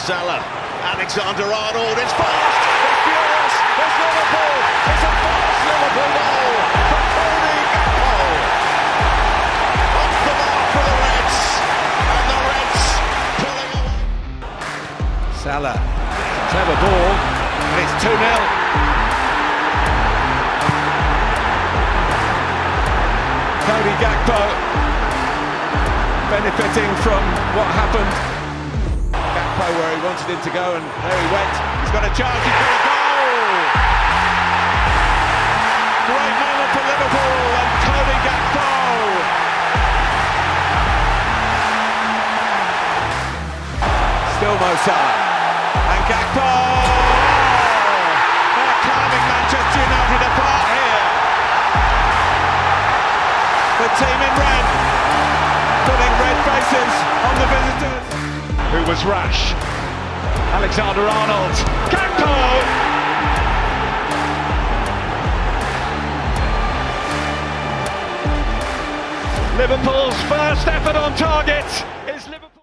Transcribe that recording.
Salah, Alexander Arnold, it's fast, it's furious, it's Liverpool, it's a fast Liverpool goal from Cody Gakpo. Off the mark for the Reds, and the Reds pulling away. Salah, clever ball, and it's 2 0. Cody Gakpo benefiting from what happened. Gakpo where he wanted him to go, and there he went. He's got a chance, he's got a goal! Great moment for Liverpool and Cody Gakpo. Still Mo Salah. And Gakpo! Oh, They're carving Manchester United apart here. The team in red, putting red faces was rash? Alexander Arnold. Gakpo! Liverpool's first effort on target